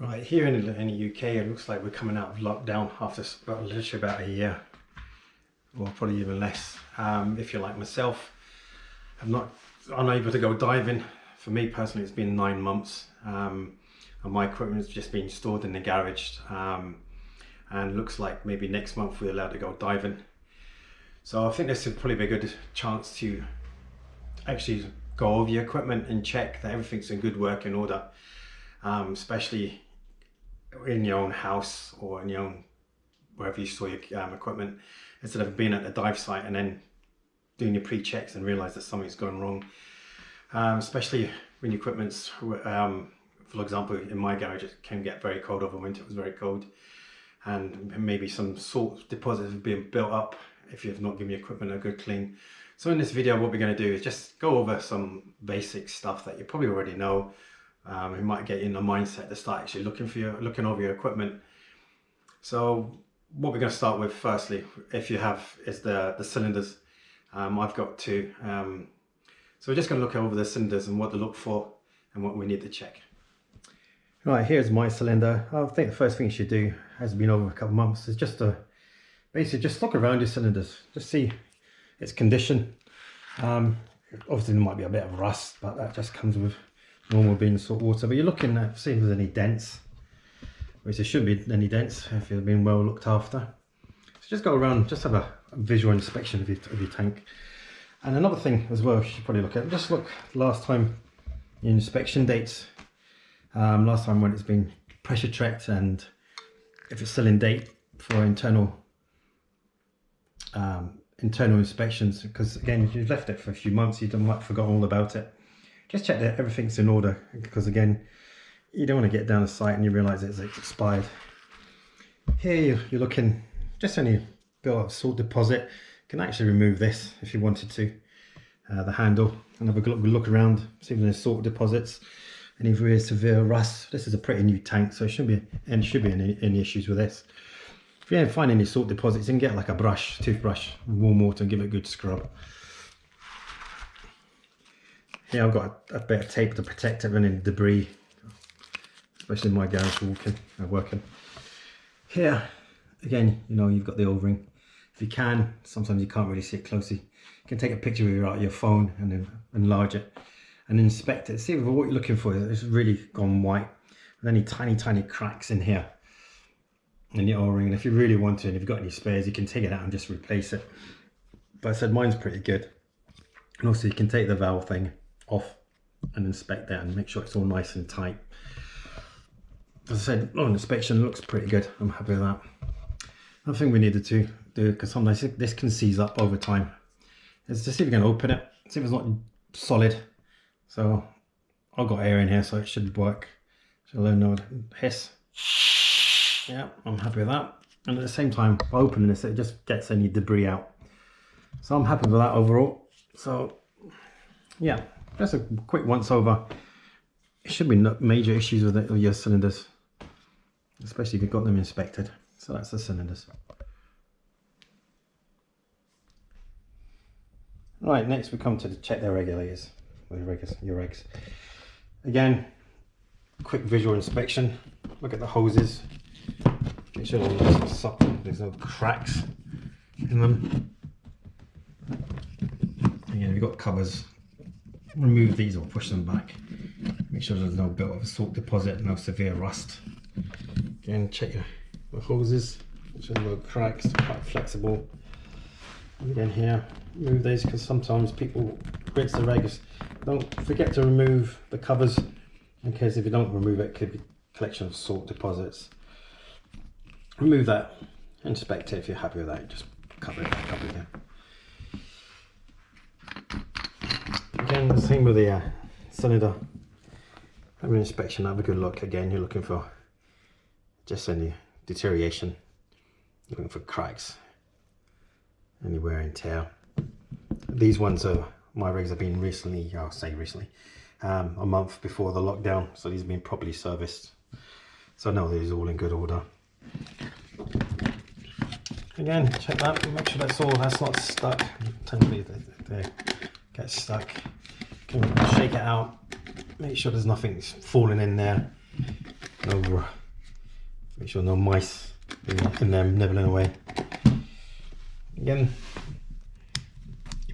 Right, here in, in the UK, it looks like we're coming out of lockdown after about, literally about a year, or probably even less. Um, if you're like myself, I'm not unable to go diving. For me personally, it's been nine months, um, and my equipment has just been stored in the garage. Um, and looks like maybe next month we're allowed to go diving. So I think this would probably be a good chance to actually go over your equipment and check that everything's in good working order, um, especially in your own house or in your own wherever you store your um, equipment instead of being at the dive site and then doing your pre-checks and realize that something's gone wrong. Um, especially when your equipment's um, for example in my garage it can get very cold over winter it was very cold. And maybe some salt deposits have been built up if you've not given your equipment a good clean. So in this video what we're going to do is just go over some basic stuff that you probably already know um, it might get you in the mindset to start actually looking for your looking over your equipment. So what we're going to start with firstly, if you have, is the the cylinders. Um, I've got two. Um, so we're just going to look over the cylinders and what to look for and what we need to check. Right, here's my cylinder. I think the first thing you should do, has been over a couple of months, is just to basically just look around your cylinders, just see its condition. Um, obviously there might be a bit of rust, but that just comes with normal being salt water but you're looking at see if there's any dents. Which there shouldn't be any dents if you've been well looked after. So just go around just have a, visual inspection of your, of your tank. And another thing as well you should probably look at just look last time inspection dates. Um, last time when it's been pressure checked and if it's still in date for internal um, internal inspections because again you've left it for a few months you might forgot all about it just check that everything's in order because again you don't want to get down the site and you realize it's expired. Here you're looking just only built up salt deposit. You can actually remove this if you wanted to uh, the handle and have a look, look around see if there's salt deposits. Any very severe rust this is a pretty new tank so it shouldn't be and should be any, any issues with this. If you don't find any salt deposits you can get like a brush toothbrush warm water and give it a good scrub here I've got a, bit of tape to protect it from any debris, especially my garage walking, uh, working. Here, again, you know, you've got the O-ring. If you can, sometimes you can't really see it closely. You can take a picture with your, your phone and then enlarge it and inspect it. See what you're looking for is really gone white with any tiny, tiny cracks in here in the O-ring. And if you really want to, and if you've got any spares, you can take it out and just replace it. But I said mine's pretty good. And also you can take the valve thing off and inspect that and make sure it's all nice and tight. As I said, on inspection looks pretty good. I'm happy with that. Another thing we needed to do, because sometimes this can seize up over time, is to see if we can open it, see if it's not solid. So I've got air in here, so it should work. So let know hiss. Yeah, I'm happy with that. And at the same time, by opening this, it just gets any debris out. So I'm happy with that overall. So yeah, just a quick once over. It should be no major issues with, it, with your cylinders, especially if you've got them inspected. So that's the cylinders. Right, next we come to check their regulators, your regs. Your regs. Again, quick visual inspection. Look at the hoses. Make sure there's no cracks in them. Again, we've got covers remove these or push them back. Make sure there's no built of salt deposit, no severe rust. Again, check your, hoses, which are no cracks, quite flexible. And again here, remove these because sometimes people rinse the regs. Don't forget to remove the covers in case if you don't remove it, it could be a collection of salt deposits. Remove that, inspect it if you're happy with that, just cover it back up again. Again, the same with the uh, cylinder. Have an inspection, have a good look. Again, you're looking for just any deterioration, looking for cracks, any wear and tear. These ones are, my regs have been recently, I'll say recently, um, a month before the lockdown. So these have been properly serviced. So no, these are all in good order. Again, check that, make sure that's all, that's not stuck. Totally, they, they get stuck. Can shake it out, make sure there's nothing falling in there. No, make sure no mice in them nibbling away. Again,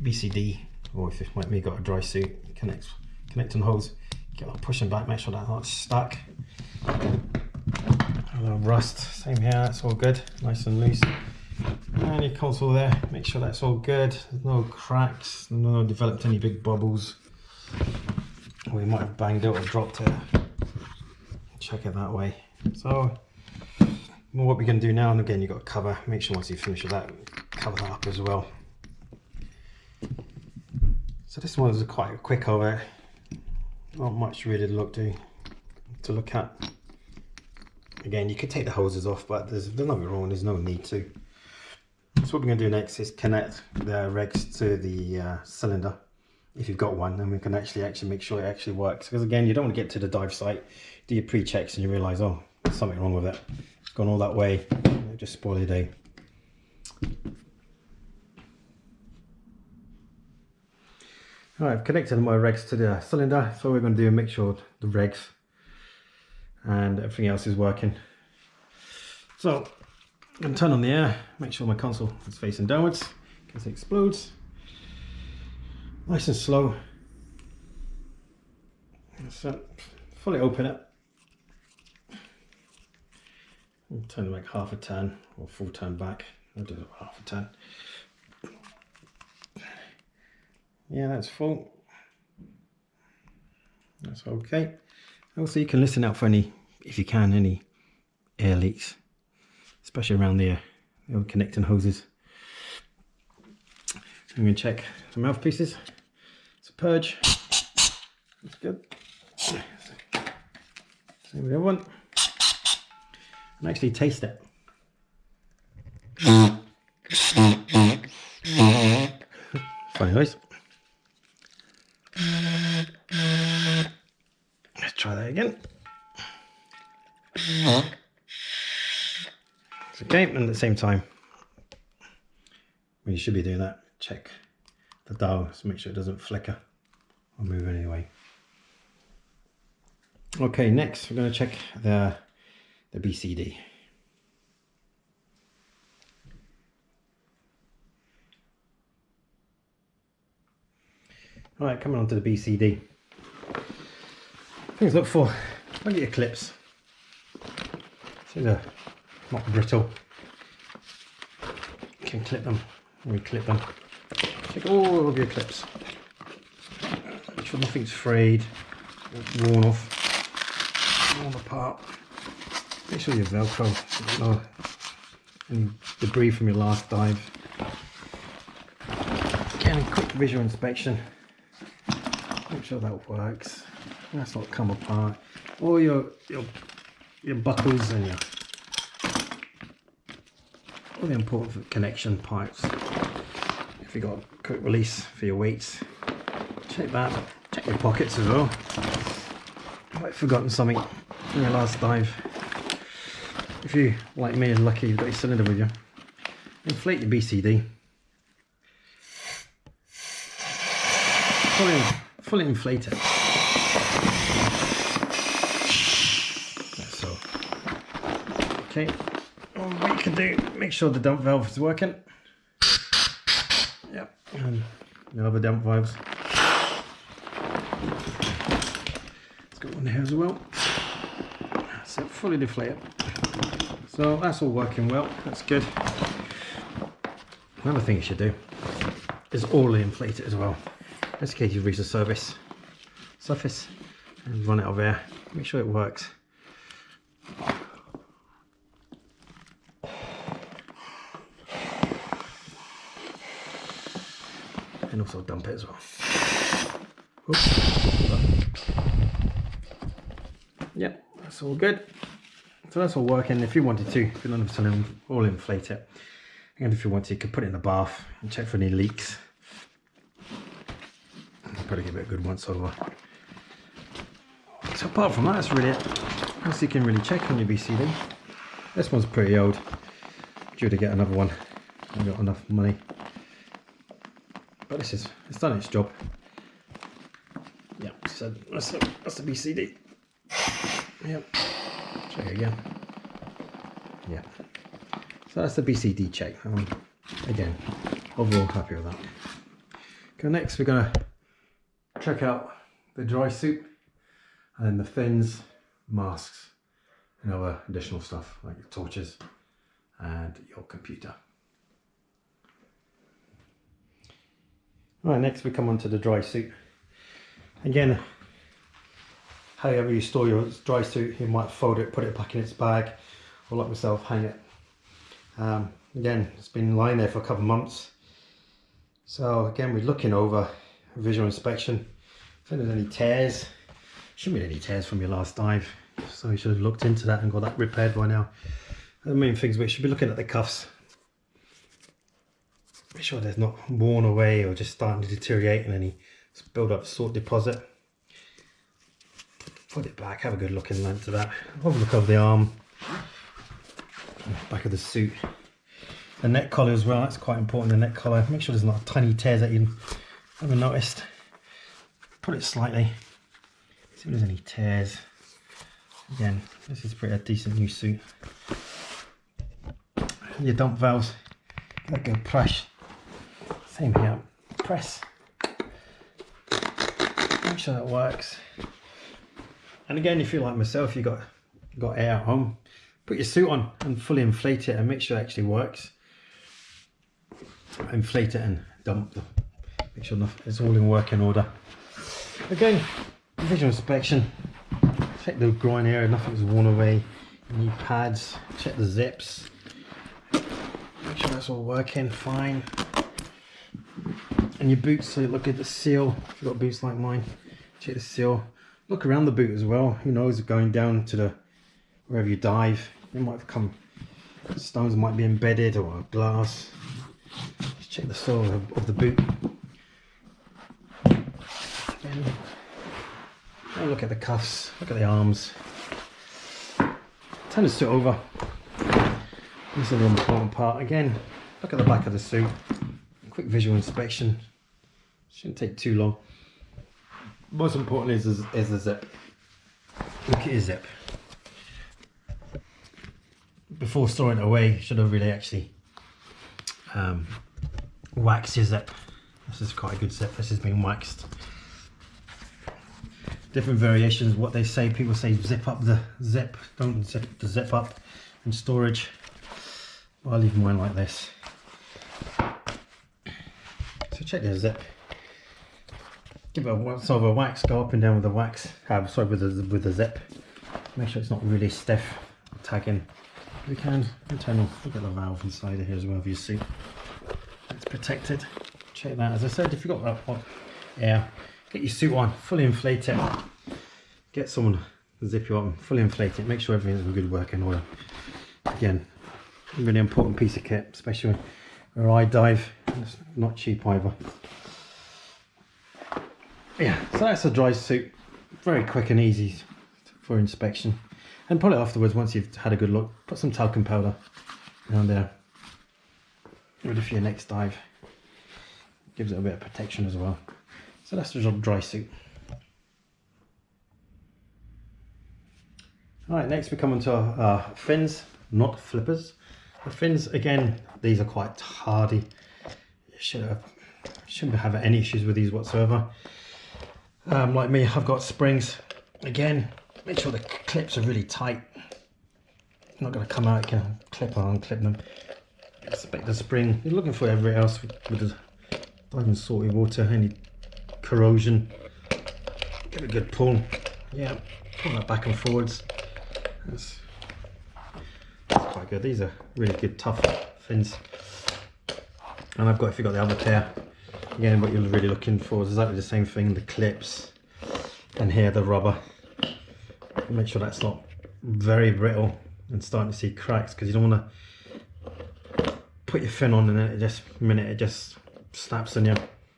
BCD, or if it might got a dry suit, connect, connecting hose, get that pushing back, make sure that not stuck. A little rust, same here, that's all good, nice and loose. And your console there, make sure that's all good, there's no cracks, no developed any big bubbles. We might have banged it or dropped it. Check it that way. So what we're going to do now, and again, you've got to cover, make sure once you finish with that, cover that up as well. So this one is quite quick over, not much really to look to, to look at. Again, you could take the hoses off, but there's, there's nothing wrong, there's no need to. So what we're going to do next is connect the regs to the uh, cylinder, if you've got one, and we can actually actually make sure it actually works. Because again, you don't want to get to the dive site, do your pre-checks and you realise, oh, there's something wrong with it gone all that way, just spoil your day. Alright, I've connected my regs to the cylinder, so we're going to do make sure the regs and everything else is working. So, I'm going to turn on the air, make sure my console is facing downwards, in case it explodes. Nice and slow. So, uh, fully open it. turn it like half a turn or full turn back. I'll do half a turn. Yeah, that's full. That's okay. Also, you can listen out for any, if you can, any air leaks, especially around the, the connecting hoses. I'm going to check the mouthpieces. A purge. That's good. Same with the other one and actually taste it. Funny noise. Okay, and at the same time, you should be doing that, check the dial to make sure it doesn't flicker or move anyway. Okay, next we're going to check the the BCD. All right, coming on to the BCD. Things look for, look at your clips. See they're not brittle. Can clip them, re-clip them. Take all of your clips. Make sure nothing's frayed, worn off, worn apart. Make sure your Velcro, no any debris from your last dive. Again, a quick visual inspection. Make sure that works. That's not come apart. All your your your buckles and your all the important connection pipes. If you've got a quick release for your weights, check that. Check your pockets as well. I might have forgotten something in your last dive. If you, like me, are lucky you've got your cylinder with you, inflate your BCD. Fully, fully inflate it. so. Okay, can do, make sure the dump valve is working. Yep, and the other dump valves. It's got one here as well. So fully deflate it. So that's all working well, that's good. Another thing you should do is all inflate it as well. Just in case you've reached the service surface and run it over air. Make sure it works. Also dump it as well. Yep, that's all good. So that's all working. If you wanted to, if you don't have to all inflate it. And if you want to, you could put it in the bath and check for any leaks. Probably give it a good once over. So apart from that, that's really it. Else you can really check on your BCD. This one's pretty old. Due to get another one. I've got enough money. But this is, it's done its job. Yeah, so that's the, that's the BCD. Show you again. Yeah. So that's the BCD check. Um, again, overall happy with that. Okay, next we're gonna check out the dry suit and then the fins, masks, and other additional stuff like your torches and your computer. Right, next we come on to the dry suit. Again, however you store your dry suit, you might fold it, put it back in its bag, or like myself, hang it. Um, again, it's been lying there for a couple of months. So again, we're looking over visual inspection. If there's any tears, shouldn't be any tears from your last dive. So you should have looked into that and got that repaired by now. The main things we should be looking at the cuffs. Make sure there's not worn away or just starting to deteriorate and any build up salt deposit. Put it back, have a good look in length of that. Have a look over the arm, back of the suit. The neck collar as well, that's quite important, the neck collar. Make sure there's not a tiny tears that you haven't noticed. Put it slightly, see if there's any tears. Again, this is pretty a decent new suit. Your dump valves, a good press. Same here, press. Make sure that works. And again, if you're like myself, you got got air at home, put your suit on and fully inflate it and make sure it actually works. Inflate it and dump them. Make sure it's all in working order. Again, visual inspection. Check the groin area, nothing's worn away. new pads, check the zips. Make sure that's all working fine. And your boots, so look at the seal. If you've got boots like mine, check the seal. Look around the boot as well. Who knows, going down to the wherever you dive, it might have come stones might be embedded or glass. Just check the sole of, of the boot. Again, look at the cuffs, look at the arms. Turn the suit over. This is real important part. Again, look at the back of the suit. Quick visual inspection. Shouldn't take too long. Most important is, is the zip. Look at your zip. Before storing it away, should have really actually um, waxed your zip. This is quite a good zip. This has been waxed. Different variations. What they say, people say zip up the zip. Don't zip the zip up in storage. I'll leave mine like this. So check the zip. Give it a once over wax. Go up and down with the wax. Uh, sorry, with the with the zip. Make sure it's not really stiff. Tagging. We can internal. Look at the valve inside of here as well. If you see, it's protected. Check that. As I said, if you've got that hot air, get your suit on, fully inflate it. Get someone to zip you up, and fully inflate it. Make sure everything's in good working order. Again, really important piece of kit, especially where I dive. It's not cheap either. Yeah, so that's a dry suit. Very quick and easy for inspection. And probably afterwards, once you've had a good look, put some talcum powder around there. Ready for your next dive. Gives it a bit of protection as well. So that's the dry suit. Alright, next we come on to our fins, not flippers. The fins, again, these are quite hardy. Should have, shouldn't have any issues with these whatsoever. Um, like me, I've got springs. Again, make sure the clips are really tight. Not going to come out, you can clip on, clip them. Expect the spring. You're looking for everything else with, with the diving salty water, any corrosion. Get a good pull. Yeah, pull that back and forwards. That's quite good. These are really good tough fins. And I've got, if you've got the other pair, again what you're really looking for is exactly the same thing, the clips and here the rubber. Make sure that's not very brittle and starting to see cracks because you don't want to put your fin on and then it just minute it just snaps on you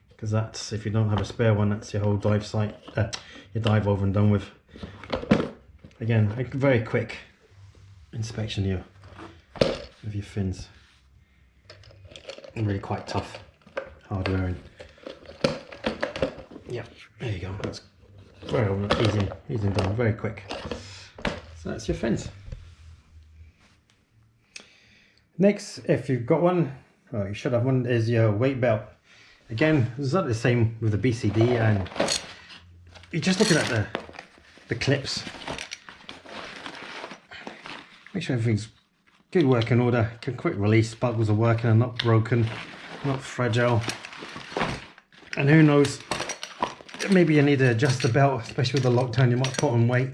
because that's if you don't have a spare one that's your whole dive site uh, your dive over and done with again a very quick inspection here of your fins. Really quite tough, hard wearing. Yeah, there you go. That's very easy, easy done, very quick. So that's your fins. Next, if you've got one, well, you should have one, is your weight belt. Again, it's not the same with the BCD and you're just looking at the, the clips. Make sure everything's good working order, can quick release, buckles are working and not broken, not fragile. And who knows, maybe you need to adjust the belt, especially with the lockdown, you might put on weight.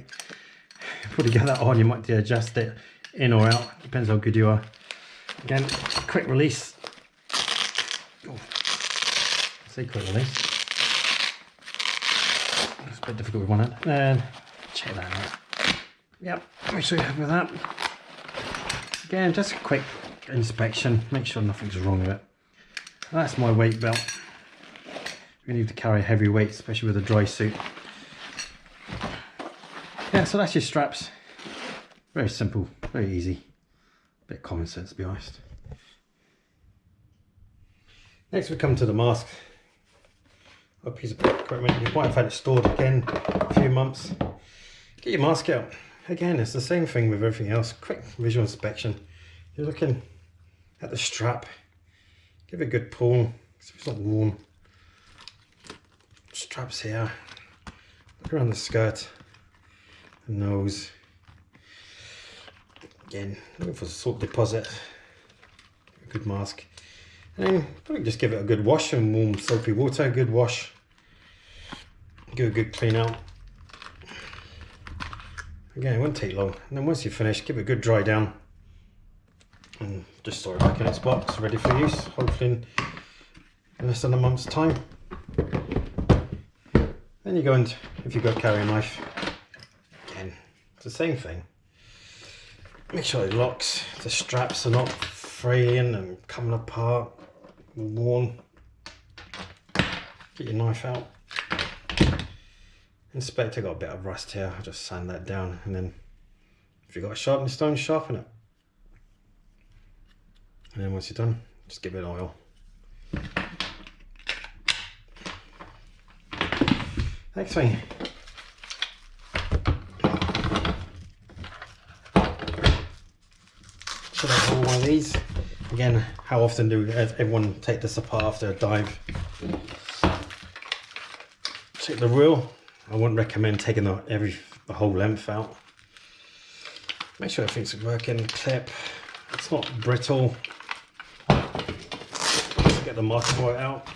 Get that on, you might adjust it in or out, depends how good you are. Again, quick release. Oh, say quick release. It's a bit difficult with one hand. And check that out. Yep, make sure you're happy with that. Again, just a quick inspection, make sure nothing's wrong with it. That's my weight belt. We need to carry heavy weight, especially with a dry suit. Yeah, so that's your straps. Very simple, very easy. Bit common sense to be honest. Next we come to the mask. A piece of equipment. You might have had it stored again a few months. Get your mask out. Again, it's the same thing with everything else. Quick visual inspection. You're looking at the strap. Give it a good pull. So it's not worn. Straps here. Look around the skirt. The nose. Again, looking for salt deposit. A good mask. And then probably just give it a good wash in warm soapy water, good wash. Give a good clean out. Again, it won't take long. And then once you're finished, give it a good dry down. And just store it back in its box, ready for use, hopefully in less than a month's time. Then you go and, if you've got a carry knife, again, it's the same thing. Make sure it locks the straps are not fraying and coming apart worn. Get your knife out. Inspector got a bit of rust here I'll just sand that down and then if you've got a sharpening stone sharpen it and then once you're done just give it oil next thing should have all one of these. Again, how often do everyone take this apart after a dive? Check the reel. I wouldn't recommend taking the, every the whole length out. Make sure everything's working. Clip. It's not brittle. Get the board out.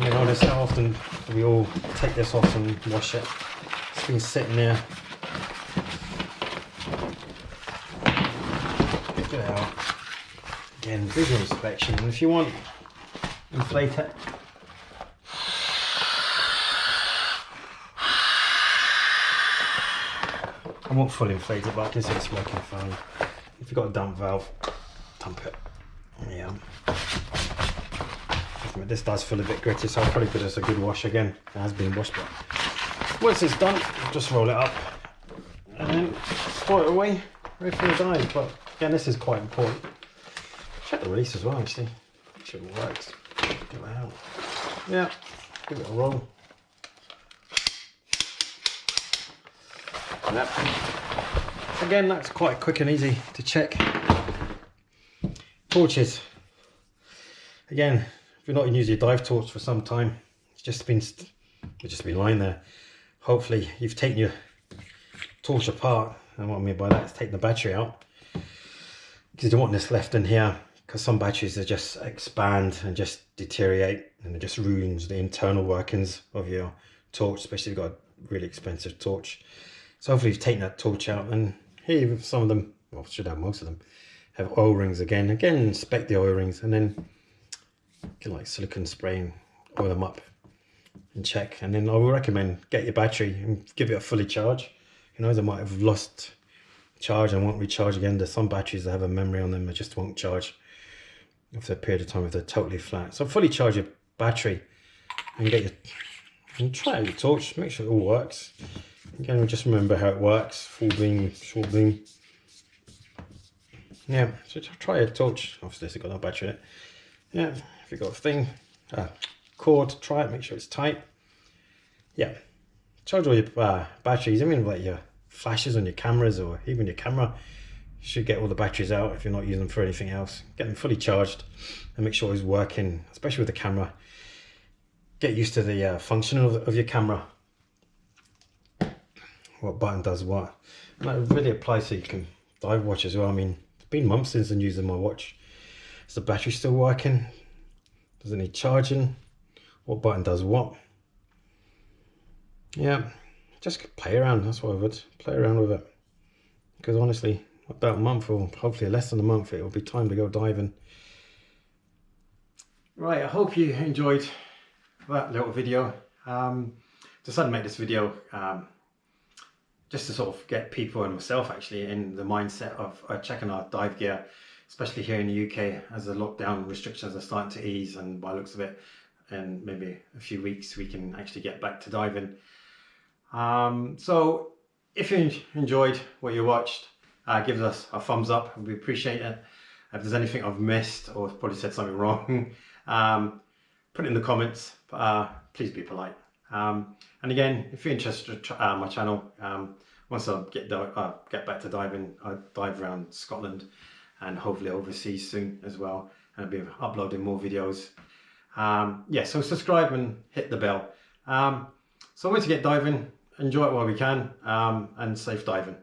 Mean, honest, how often we all take this off and wash it? It's been sitting there Get it out. again visual inspection and if you want inflate it I won't fully inflate it but I can see fine if you've got a dump valve dump it yeah this does feel a bit gritty so I'll probably give this a good wash again it has been washed but once it's done just roll it up and then store it away ready for the dive but again this is quite important Check the release as well, actually. Make sure it works. Get it out. Yeah, give it a roll. Yep. Again, that's quite quick and easy to check. Torches. Again, if you're not using your dive torch for some time, it's just been it's just been lying there. Hopefully, you've taken your torch apart. And what I mean by that is taking the battery out because you don't want this left in here because some batteries they just expand and just deteriorate and it just ruins the internal workings of your torch especially if you've got a really expensive torch so hopefully you've taken that torch out and here some of them well should have most of them have O-rings again again inspect the O-rings and then get like silicone spray and oil them up and check and then I will recommend get your battery and give it a fully charge you know they might have lost charge and won't recharge again there's some batteries that have a memory on them that just won't charge after a period of time if they're totally flat. So fully charge your battery and get your and try out your torch, make sure it all works. Again, just remember how it works, full beam, short beam. Yeah, so try a torch. Obviously it's got no battery in it. Yeah, if you've got a thing, uh, cord, try it, make sure it's tight. Yeah, charge all your uh, batteries. I mean, like your flashes on your cameras or even your camera. You should get all the batteries out if you're not using them for anything else. Get them fully charged and make sure it's working, especially with the camera. Get used to the uh, function of, of your camera. What button does what. And that really applies so you can dive watch as well. I mean, been months since I'm using my watch. Is the battery still working? Does it need charging? What button does what? Yeah, just play around. That's what I would play around with it. Because honestly, about a month or hopefully less than a month, it will be time to go diving. Right, I hope you enjoyed that little video. Um, decided to make this video um, just to sort of get people and myself actually in the mindset of uh, checking our dive gear, especially here in the UK as the lockdown restrictions are starting to ease and by looks of it, in maybe a few weeks we can actually get back to diving. Um, so if you enjoyed what you watched, uh, give us a thumbs up we appreciate it. If there's anything I've missed or probably said something wrong, um, put it in the comments. Uh, please be polite. Um, and again, if you're interested in uh, my channel, um, once I get uh, get back to diving, I dive around Scotland and hopefully overseas soon as well. And I'll be uploading more videos. Um, yeah, so subscribe and hit the bell. Um, so once you get diving, enjoy it while we can um, and safe diving.